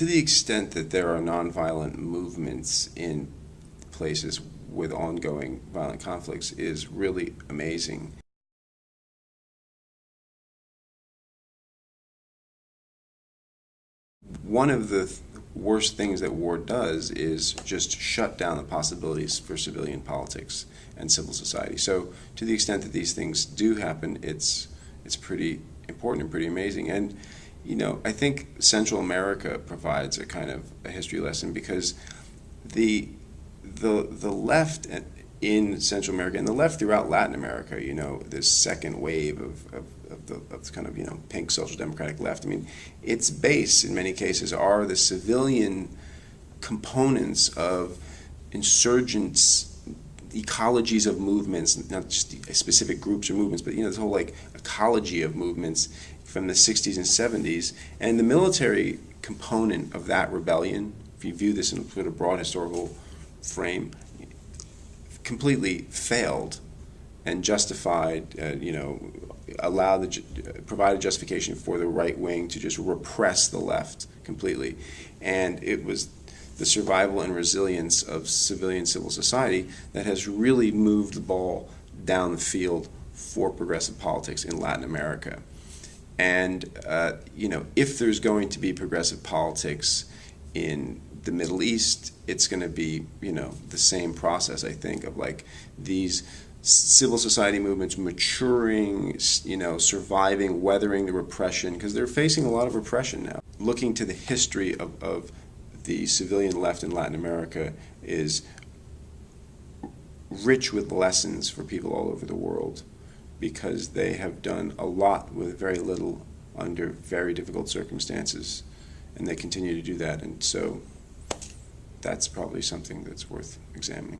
to the extent that there are nonviolent movements in places with ongoing violent conflicts is really amazing. One of the th- worst things that war does is just shut down the possibilities for civilian politics and civil society. So, to the extent that these things do happen, it's it's pretty important and pretty amazing. And you know, I think Central America provides a kind of a history lesson because the the the left in Central America and the left throughout Latin America, you know, this second wave of, of, of the of kind of you know pink social democratic left. I mean, its base in many cases are the civilian components of insurgents ecologies of movements, not just specific groups or movements, but you know this whole like ecology of movements from the 60s and 70s, and the military component of that rebellion, if you view this in a sort of broad historical frame, completely failed and justified, uh, you know, allowed the provided justification for the right wing to just repress the left completely, and it was the survival and resilience of civilian civil society that has really moved the ball down the field for progressive politics in Latin America. And uh, you know, if there's going to be progressive politics in the Middle East, it's going to be you know the same process. I think of like these civil society movements maturing, you know, surviving, weathering the repression because they're facing a lot of repression now. Looking to the history of, of the civilian left in Latin America is rich with lessons for people all over the world because they have done a lot with very little under very difficult circumstances and they continue to do that and so that's probably something that's worth examining.